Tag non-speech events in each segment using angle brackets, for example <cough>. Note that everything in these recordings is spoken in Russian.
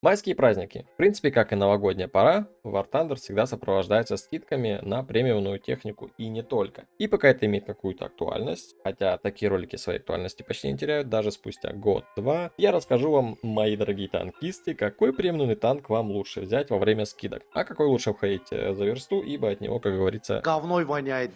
Майские праздники. В принципе, как и новогодняя пора, War Thunder всегда сопровождается скидками на премиумную технику и не только. И пока это имеет какую-то актуальность, хотя такие ролики своей актуальности почти не теряют даже спустя год-два, я расскажу вам, мои дорогие танкисты, какой премиумный танк вам лучше взять во время скидок, а какой лучше входить э, за версту, ибо от него, как говорится... Говной воняет.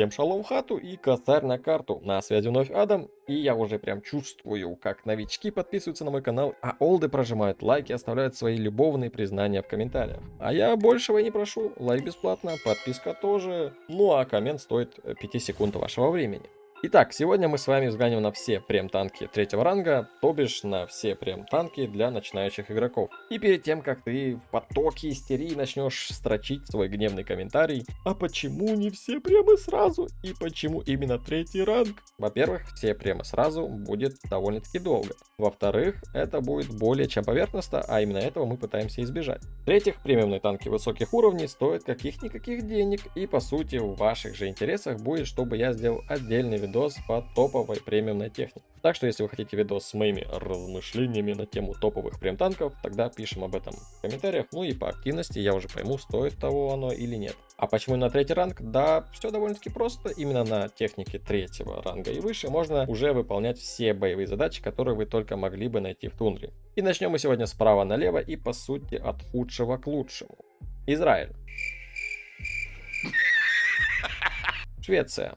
Всем шалом хату и косарь на карту. На связи вновь Адам, и я уже прям чувствую, как новички подписываются на мой канал, а олды прожимают лайки, оставляют свои любовные признания в комментариях. А я большего не прошу, лайк бесплатно, подписка тоже, ну а коммент стоит 5 секунд вашего времени. Итак, сегодня мы с вами взглянем на все прем-танки третьего ранга, то бишь на все прем-танки для начинающих игроков. И перед тем, как ты в потоке истерии начнешь строчить свой гневный комментарий, а почему не все премы сразу и почему именно третий ранг? Во-первых, все премы сразу будет довольно-таки долго. Во-вторых, это будет более чем поверхностно, а именно этого мы пытаемся избежать. В-третьих, премиумные танки высоких уровней стоят каких-никаких денег, и по сути в ваших же интересах будет, чтобы я сделал отдельный видос по топовой премиумной технике. Так что, если вы хотите видос с моими размышлениями на тему топовых прем-танков, тогда пишем об этом в комментариях. Ну и по активности я уже пойму, стоит того оно или нет. А почему на третий ранг? Да, все довольно-таки просто. Именно на технике третьего ранга и выше можно уже выполнять все боевые задачи, которые вы только могли бы найти в тундре. И начнем мы сегодня справа налево и по сути от худшего к лучшему. Израиль. Швеция.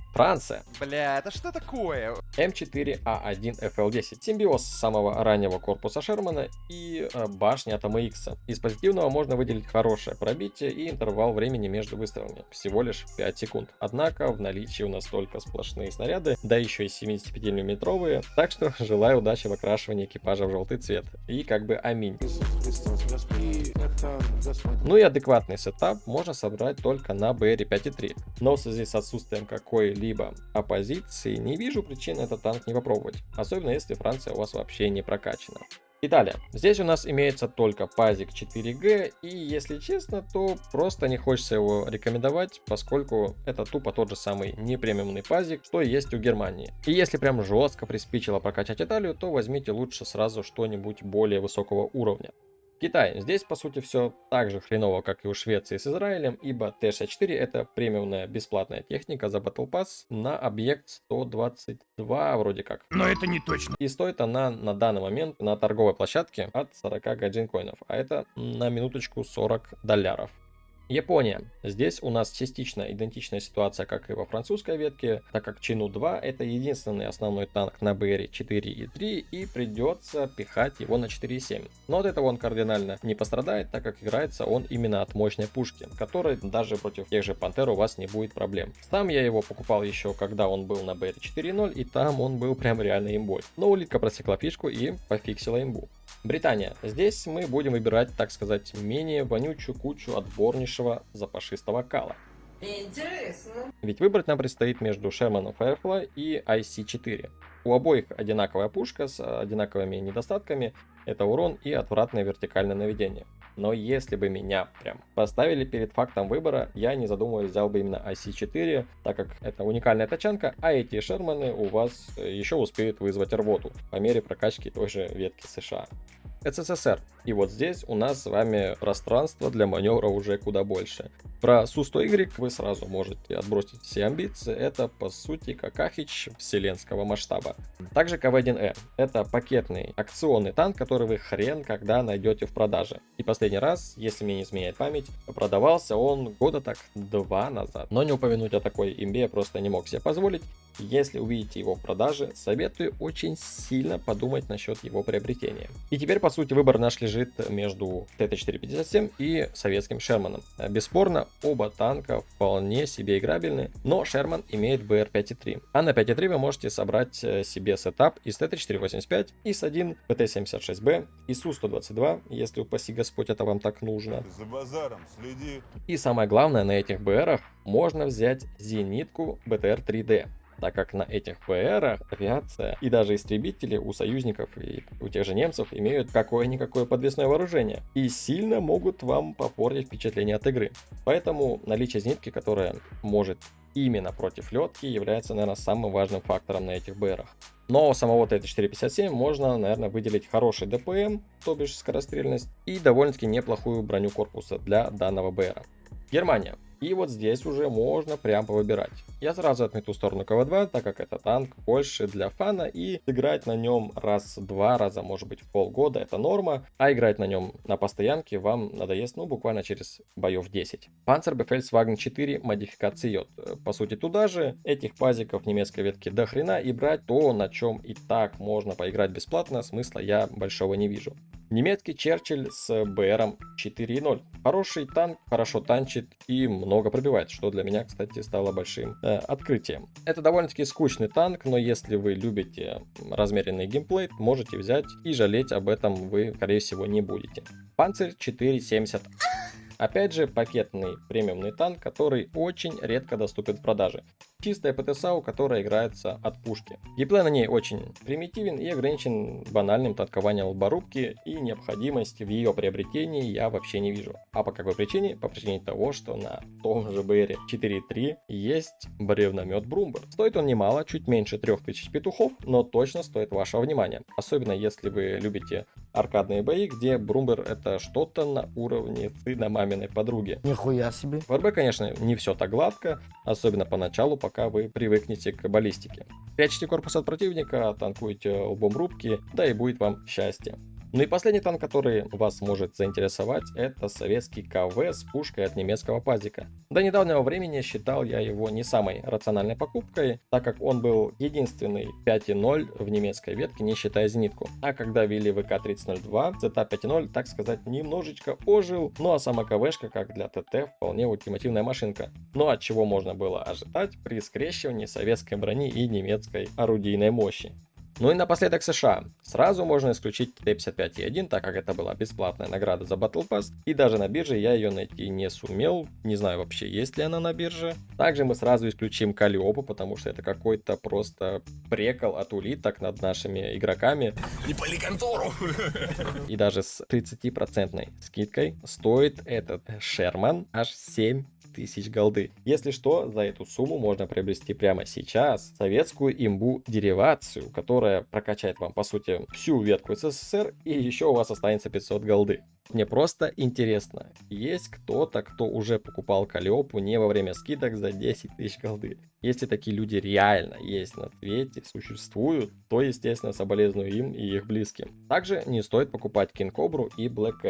Франция. Бля, это что такое? М4А1FL10. Симбиоз самого раннего корпуса Шермана и э, башни Атома X. Из позитивного можно выделить хорошее пробитие и интервал времени между выстрелами. Всего лишь 5 секунд. Однако в наличии у нас только сплошные снаряды, да еще и 75 миллиметровые. Так что <laughs> желаю удачи в окрашивании экипажа в желтый цвет. И как бы аминь. Ну и адекватный сетап можно собрать только на BR 5.3. Но в связи с отсутствием какой-либо оппозиции не вижу причин этот танк не попробовать. Особенно если Франция у вас вообще не прокачана. Италия. Здесь у нас имеется только пазик 4G, и если честно, то просто не хочется его рекомендовать, поскольку это тупо тот же самый непремиумный пазик, что есть у Германии. И если прям жестко приспичило прокачать Италию, то возьмите лучше сразу что-нибудь более высокого уровня. Китай. Здесь, по сути, все так же хреново, как и у Швеции с Израилем, ибо Т-64 это премиумная бесплатная техника за Battle Pass на объект 122 вроде как. Но это не точно. И стоит она на данный момент на торговой площадке от 40 гаджин коинов, а это на минуточку 40 долларов. Япония. Здесь у нас частично идентичная ситуация, как и во французской ветке, так как Чину 2 это единственный основной танк на БР 4 и 3 и придется пихать его на 4.7. Но от этого он кардинально не пострадает, так как играется он именно от мощной пушки, которой даже против тех же Пантер у вас не будет проблем. Сам я его покупал еще когда он был на БР 4.0 и там он был прям реально имбой. Но улитка просекла фишку и пофиксила имбу. Британия. Здесь мы будем выбирать, так сказать, менее вонючую кучу отборнейшего запашистого кала. Интересно. Ведь выбрать нам предстоит между Sherman Firefly и IC-4. У обоих одинаковая пушка с одинаковыми недостатками, это урон и отвратное вертикальное наведение. Но если бы меня прям поставили перед фактом выбора, я не задумываясь взял бы именно IC-4, так как это уникальная тачанка, а эти шерманы у вас еще успеют вызвать рвоту по мере прокачки той же ветки США. СССР. И вот здесь у нас с вами пространство для маневра уже куда больше. Про Су-100Y вы сразу можете отбросить все амбиции. Это по сути какахич вселенского масштаба. Также КВ-1Э. Это пакетный акционный танк, который вы хрен когда найдете в продаже. И последний раз, если мне не изменяет память, продавался он года так два назад. Но не упомянуть о такой имбе я просто не мог себе позволить. Если увидите его в продаже, советую очень сильно подумать насчет его приобретения. И теперь, по сути, выбор наш лежит между ТТ-457 и советским Шерманом. Бесспорно, оба танка вполне себе играбельны, но Шерман имеет БР-5.3. А на 5.3 вы можете собрать э, себе сетап из Т-34-85, ИС-1, ПТ-76Б, ИСУ-122, если упаси Господь это вам так нужно. За базаром следи. И самое главное, на этих БРах можно взять зенитку БТР-ЗД. Так как на этих БРах авиация и даже истребители у союзников и у тех же немцев имеют какое-никакое подвесное вооружение и сильно могут вам попортить впечатление от игры. Поэтому наличие зенитки, которая может именно против летки, является, наверное, самым важным фактором на этих БРах. Но самого Т-457 можно, наверное, выделить хороший ДПМ, то бишь скорострельность, и довольно-таки неплохую броню корпуса для данного БРа. Германия. И вот здесь уже можно прямо выбирать. Я сразу отмету сторону КВ-2, так как это танк больше для фана, и играть на нем раз-два раза, может быть, в полгода, это норма, а играть на нем на постоянке вам надоест, ну, буквально через боев 10. Panzer Befehlswagen 4 модификации Йод. По сути, туда же этих пазиков немецкой ветки до хрена, и брать то, на чем и так можно поиграть бесплатно, смысла я большого не вижу. Немецкий Черчилль с БРом 4.0. Хороший танк, хорошо танчит и много пробивает, что для меня, кстати, стало большим э, открытием. Это довольно-таки скучный танк, но если вы любите размеренный геймплей, можете взять и жалеть об этом вы, скорее всего, не будете. Панцирь 470 Опять же, пакетный премиумный танк, который очень редко доступен в продаже. Чистая ПТСАУ, которая играется от пушки. Геймплей на ней очень примитивен и ограничен банальным танкованием лборубки и необходимости в ее приобретении я вообще не вижу. А по какой причине? По причине того, что на том же БР 4.3 есть бревномет Брумбер. Стоит он немало, чуть меньше 3000 петухов, но точно стоит вашего внимания. Особенно если вы любите аркадные бои, где Брумбер это что-то на уровне сына маминой подруги. Нихуя себе. В РБ, конечно, не все так гладко, особенно поначалу, пока вы привыкнете к баллистике. Прячьте корпус от противника, танкуйте лбом рубки, да и будет вам счастье. Ну и последний танк, который вас может заинтересовать, это советский КВ с пушкой от немецкого пазика. До недавнего времени считал я его не самой рациональной покупкой, так как он был единственный 5.0 в немецкой ветке, не считая зенитку. А когда ввели ВК-3002, ZA 5.0, так сказать, немножечко ожил, ну а сама КВшка, как для ТТ, вполне ультимативная машинка. Ну от чего можно было ожидать при скрещивании советской брони и немецкой орудийной мощи. Ну и напоследок США. Сразу можно исключить Т-55Е1, так как это была бесплатная награда за Battle Pass, и даже на бирже я ее найти не сумел, не знаю вообще есть ли она на бирже. Также мы сразу исключим Калиопу, потому что это какой-то просто прекол от улиток над нашими игроками. Не пали контору! И даже с 30% скидкой стоит этот Шерман аж 7 тысяч голды. Если что, за эту сумму можно приобрести прямо сейчас советскую имбу деривацию, которая прокачает вам, по сути, всю ветку СССР, и еще у вас останется 500 голды. Мне просто интересно, есть кто-то, кто уже покупал Калиопу не во время скидок за 10 тысяч голды? Если такие люди реально есть на свете, существуют, то, естественно, соболезную им и их близким. Также не стоит покупать Кинкобру и Black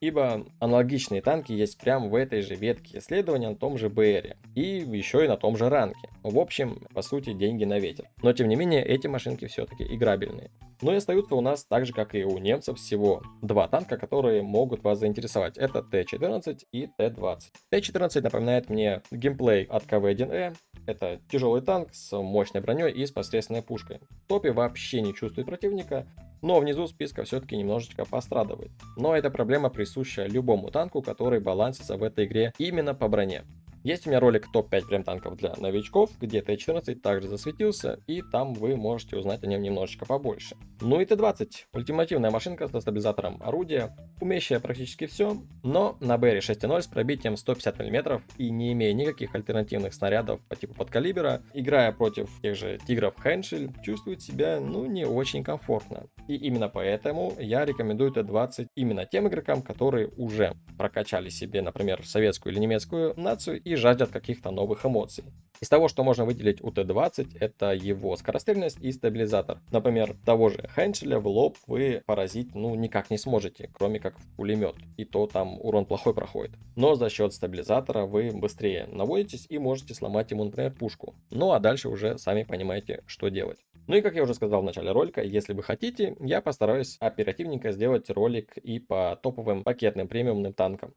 ибо аналогичные танки есть прямо в этой же ветке исследования на том же БРе и еще и на том же ранке. В общем, по сути, деньги на ветер. Но тем не менее, эти машинки все-таки играбельные. Но и остаются у нас, так же как и у немцев, всего два танка, которые могут вас заинтересовать. Это Т-14 и Т-20. Т-14 напоминает мне геймплей от КВ-1Э. Это тяжелый танк с мощной броней и с посредственной пушкой. В топе вообще не чувствует противника, но внизу списка все-таки немножечко пострадывает. Но эта проблема присуща любому танку, который балансится в этой игре именно по броне. Есть у меня ролик топ-5 прем танков для новичков, где Т-14 также засветился, и там вы можете узнать о нем немножечко побольше. Ну и Т-20, ультимативная машинка с стабилизатором орудия, умеющая практически все, но на БР 6.0 с пробитием 150 мм и не имея никаких альтернативных снарядов по типу подкалибера, играя против тех же тигров Хеншель, чувствует себя ну не очень комфортно. И именно поэтому я рекомендую Т-20 именно тем игрокам, которые уже прокачали себе, например, советскую или немецкую нацию и жаждут каких-то новых эмоций. Из того, что можно выделить у Т-20, это его скорострельность и стабилизатор. Например, того же Хеншеля в лоб вы поразить ну никак не сможете, кроме как в пулемет. И то там урон плохой проходит. Но за счет стабилизатора вы быстрее наводитесь и можете сломать ему, например, пушку. Ну а дальше уже сами понимаете, что делать. Ну и как я уже сказал в начале ролика, если вы хотите, я постараюсь оперативненько сделать ролик и по топовым пакетным премиумным танкам.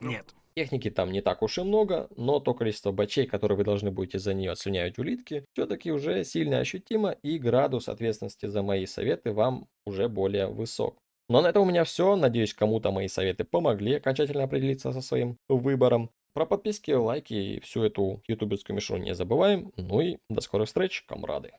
Нет. Техники там не так уж и много, но то количество бачей, которые вы должны будете за нее слюнявить улитки, все-таки уже сильно ощутимо, и градус ответственности за мои советы вам уже более высок. Но на этом у меня все. Надеюсь, кому-то мои советы помогли окончательно определиться со своим выбором. Про подписки, лайки и всю эту ютуберскую мишуру не забываем. Ну и до скорых встреч, комрады.